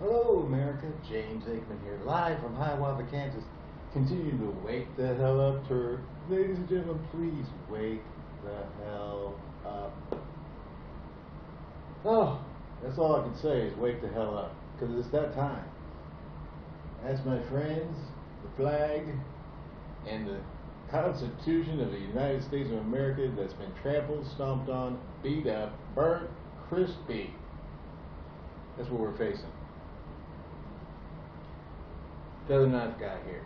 Hello, America. James Aikman here, live from Hiawatha, Kansas. Continue to wake the hell up, turd. Ladies and gentlemen, please wake the hell up. Oh, that's all I can say is wake the hell up, because it's that time. That's my friends, the flag, and the Constitution of the United States of America that's been trampled, stomped on, beat up, burnt, crispy. That's what we're facing. Feather Knife Guy here,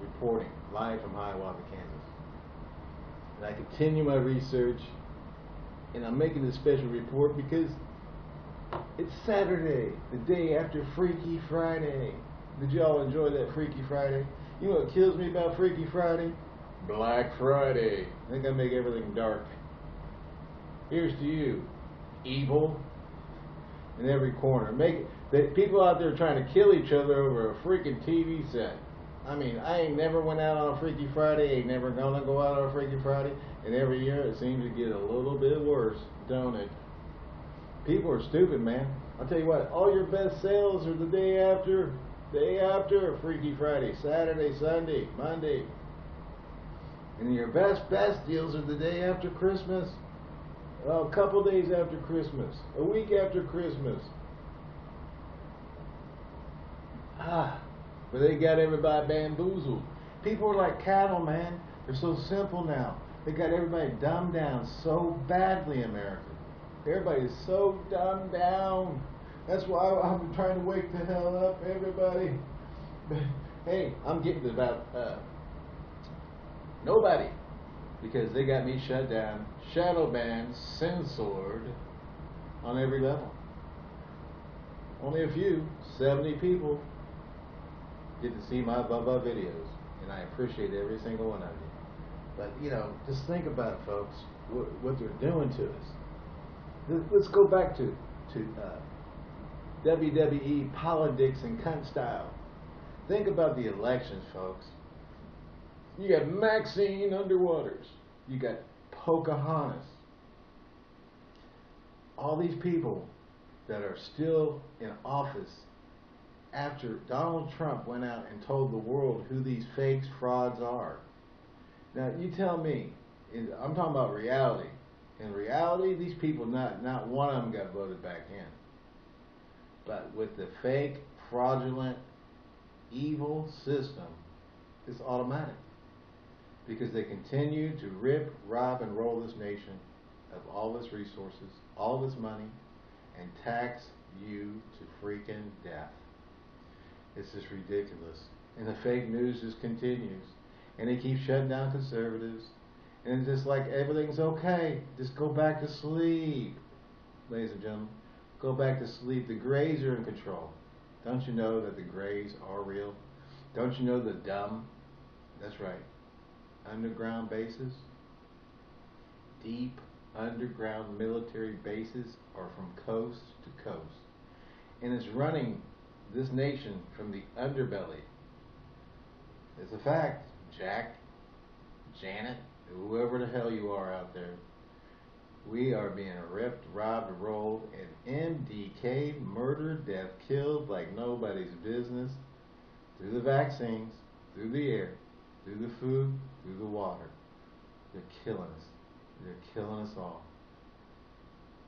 reporting live from Hiawatha, Kansas. And I continue my research, and I'm making this special report because it's Saturday, the day after Freaky Friday. Did y'all enjoy that Freaky Friday? You know what kills me about Freaky Friday? Black Friday. I think I make everything dark. Here's to you, evil in every corner. Make that people out there trying to kill each other over a freaking TV set. I mean, I ain't never went out on a Freaky Friday, ain't never gonna go out on a Freaky Friday, and every year it seems to get a little bit worse, don't it? People are stupid, man. I'll tell you what, all your best sales are the day after, day after Freaky Friday, Saturday, Sunday, Monday. And your best, best deals are the day after Christmas, a couple days after Christmas, a week after Christmas. Ah, but they got everybody bamboozled. People are like cattle, man. They're so simple now. They got everybody dumbed down so badly, America. Everybody is so dumbed down. That's why I'm trying to wake the hell up, everybody. hey, I'm getting about uh, nobody because they got me shut down, shadow banned, censored on every level. Only a few, 70 people, get to see my Bubba videos, and I appreciate every single one of you. But, you know, just think about it, folks, what, what they're doing to us. Let's go back to, to uh, WWE politics and cunt style. Think about the elections, folks. You got Maxine Underwaters. You got Pocahontas. All these people that are still in office after Donald Trump went out and told the world who these fakes, frauds are. Now, you tell me, I'm talking about reality. In reality, these people, not, not one of them got voted back in. But with the fake, fraudulent, evil system, it's automatic because they continue to rip, rob, and roll this nation of all its resources, all of its money, and tax you to freaking death. It's just ridiculous. And the fake news just continues. And they keep shutting down conservatives. And it's just like everything's okay. Just go back to sleep. Ladies and gentlemen, go back to sleep. The Greys are in control. Don't you know that the Greys are real? Don't you know the dumb? That's right underground bases, deep underground military bases are from coast to coast. And it's running this nation from the underbelly. It's a fact, Jack, Janet, whoever the hell you are out there. We are being ripped, robbed, rolled, and MDK, murdered, death, killed like nobody's business through the vaccines, through the air, through the food, through the water. They're killing us. They're killing us all.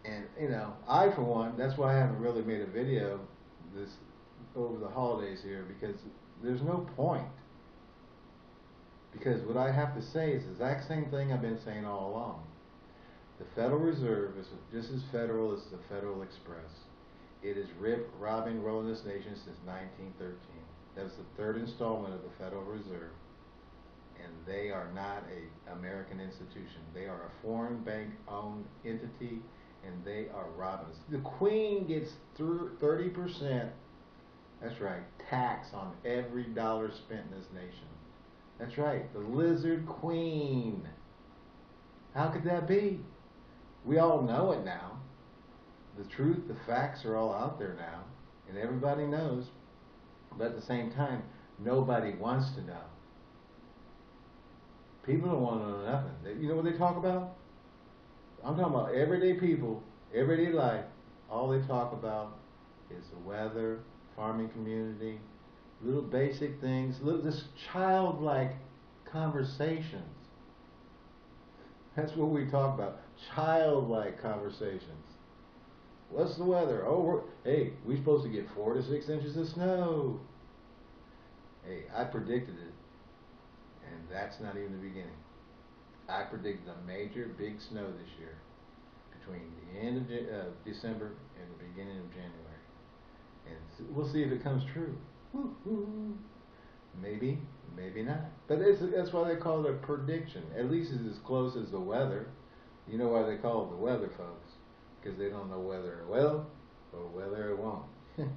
And, you know, I, for one, that's why I haven't really made a video this over the holidays here because there's no point. Because what I have to say is the exact same thing I've been saying all along. The Federal Reserve is just as federal as the Federal Express. It is rip, robbing, rolling this nation since 1913. That was the third installment of the Federal Reserve and they are not a American institution. They are a foreign bank owned entity and they are robbing us. The Queen gets thirty percent that's right, tax on every dollar spent in this nation. That's right, the lizard queen. How could that be? We all know it now. The truth, the facts are all out there now, and everybody knows. But at the same time, nobody wants to know. People don't want to know nothing. They, you know what they talk about? I'm talking about everyday people, everyday life. All they talk about is the weather, farming community, little basic things, little this childlike conversations. That's what we talk about, childlike conversations. What's the weather? Oh, hey, we're supposed to get four to six inches of snow. Hey, I predicted it, and that's not even the beginning. I predicted a major big snow this year between the end of De- uh, December and the beginning of January. And we'll see if it comes true. Maybe, maybe not. But that's why they call it a prediction. At least it's as close as the weather. You know why they call it the weather, folks? Because they don't know whether it will or whether it won't.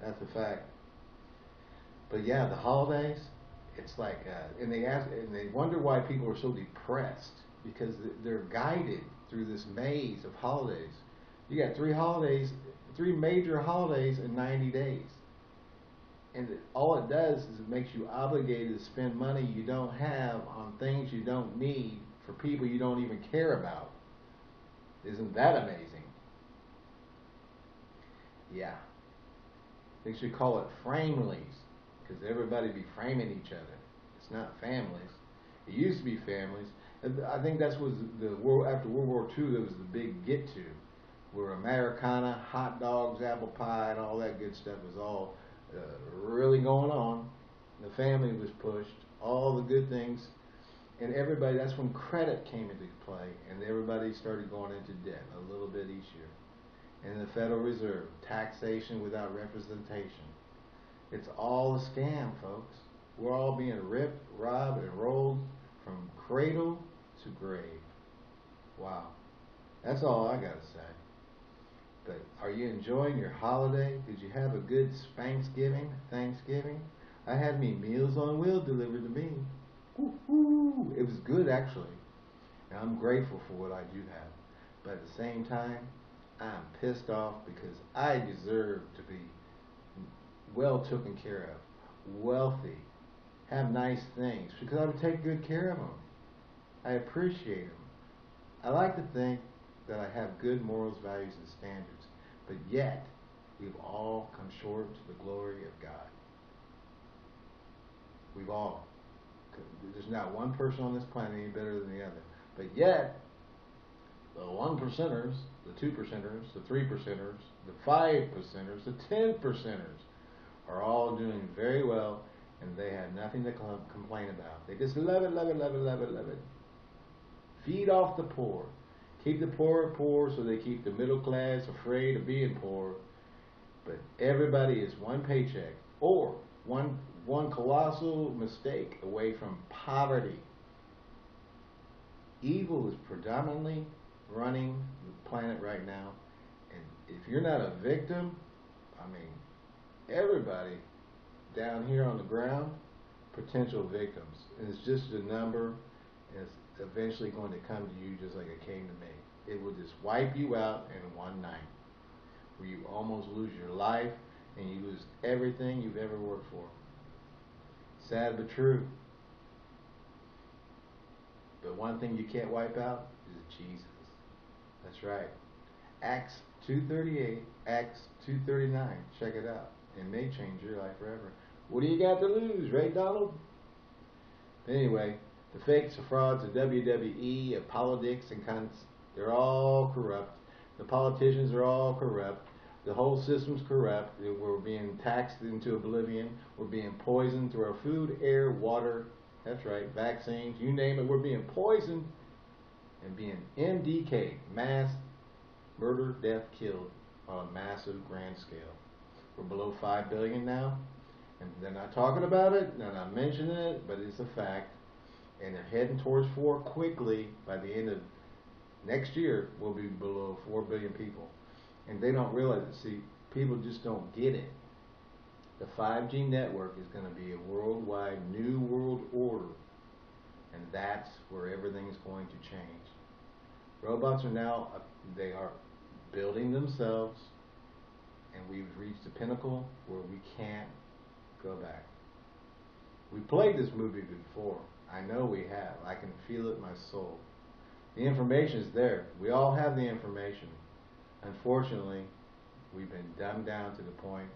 that's a fact. But yeah, the holidays, it's like, uh, and they ask, and they wonder why people are so depressed because th- they're guided through this maze of holidays. You got three holidays, three major holidays in 90 days. And it, all it does is it makes you obligated to spend money you don't have on things you don't need for people you don't even care about. Isn't that amazing? Yeah. They should call it framilies because everybody be framing each other. It's not families. It used to be families. And I think that's was the world after World War II. That was the big get to, where Americana, hot dogs, apple pie, and all that good stuff was all uh, really going on. The family was pushed. All the good things, and everybody. That's when credit came into play, and everybody started going into debt a little bit each year. And the Federal Reserve, taxation without representation. It's all a scam, folks. We're all being ripped, robbed, and rolled from cradle to grave. Wow. That's all I got to say. But are you enjoying your holiday? Did you have a good Thanksgiving? Thanksgiving? I had me Meals on Wheels delivered to me. Woo-hoo. It was good, actually. And I'm grateful for what I do have. But at the same time, I'm pissed off because I deserve to be well taken care of, wealthy, have nice things, because I would take good care of them. I appreciate them. I like to think that I have good morals, values, and standards, but yet we've all come short to the glory of God. We've all. There's not one person on this planet any better than the other. But yet, the one percenters, the two percenters, the three percenters, the five percenters, the ten percenters are all doing very well and they have nothing to com- complain about. They just love it, love it, love it, love it, love it. Feed off the poor. Keep the poor poor so they keep the middle class afraid of being poor. But everybody is one paycheck or one one colossal mistake away from poverty. Evil is predominantly running the planet right now. And if you're not a victim, I mean, everybody down here on the ground, potential victims. And it's just a number, and it's eventually going to come to you just like it came to me. It will just wipe you out in one night, where you almost lose your life and you lose everything you've ever worked for. Sad but true. But one thing you can't wipe out is Jesus. That's right. Acts 238, Acts 239. Check it out. It may change your life forever. What do you got to lose, right, Donald? Anyway, the fakes, the frauds, the WWE, of politics and cunts, they're all corrupt. The politicians are all corrupt. The whole system's corrupt. We're being taxed into oblivion. We're being poisoned through our food, air, water. That's right, vaccines, you name it. We're being poisoned and being MDK, mass murder, death, killed on a massive grand scale. We're below 5 billion now. And they're not talking about it, they're not mentioning it, but it's a fact. And they're heading towards 4 quickly. By the end of next year, we'll be below 4 billion people. And they don't realize it. See, people just don't get it. The 5G network is going to be a worldwide new world order. And that's where everything's going to change. Robots are now, uh, they are building themselves, and we've reached the pinnacle where we can't go back. We played this movie before. I know we have. I can feel it in my soul. The information is there. We all have the information. Unfortunately, we've been dumbed down to the point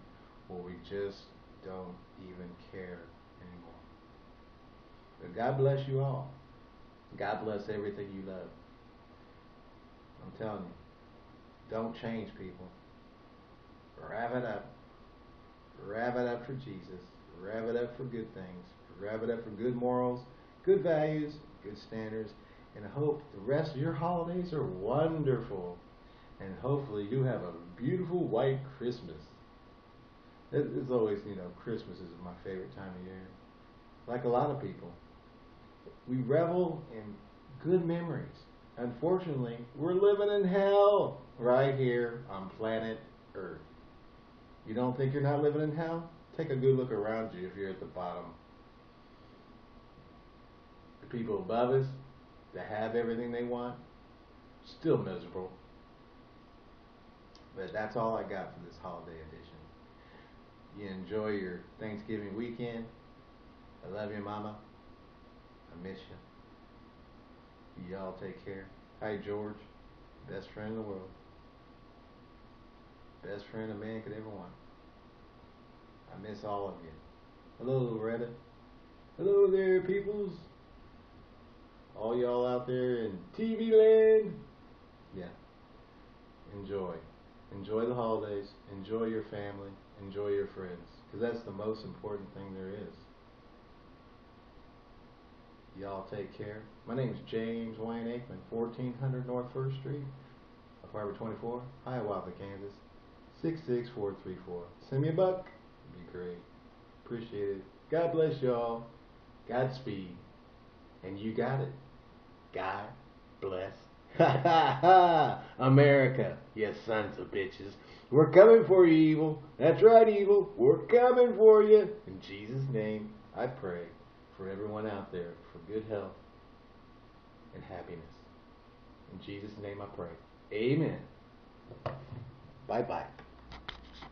where we just don't even care anymore. But God bless you all. God bless everything you love. I'm telling you, don't change people. Rev it up. Rev it up for Jesus. Rev it up for good things. Rev it up for good morals, good values, good standards, and I hope the rest of your holidays are wonderful. And hopefully you have a beautiful white Christmas. It- It's always, you know, Christmas is my favorite time of year. Like a lot of people. We revel in good memories. Unfortunately, we're living in hell right here on planet Earth. You don't think you're not living in hell? Take a good look around you if you're at the bottom. People above us that have everything they want, still miserable. But that's all I got for this holiday edition. You enjoy your Thanksgiving weekend. I love you, Mama. I miss you. Y'all take care. Hi, George. Best friend in the world. Best friend a man could ever want. I miss all of you. Hello, Loretta. Hello there, peoples. All y'all out there in TV land. Yeah. Enjoy. Enjoy the holidays. Enjoy your family. Enjoy your friends. Because that's the most important thing there is. Y'all take care. My name is James Wayne Aikman, 1400 North 1st Street, apartment 24, Hiawatha, Kansas, 66434. Send me a buck. It'd be great. Appreciate it. God bless y'all. Godspeed. And you got it. God bless. Ha ha ha! America, you sons of bitches. We're coming for you, evil. That's right, evil. We're coming for you. In Jesus' name, I pray for everyone out there for good health and happiness. In Jesus' name I pray. Amen. Bye bye.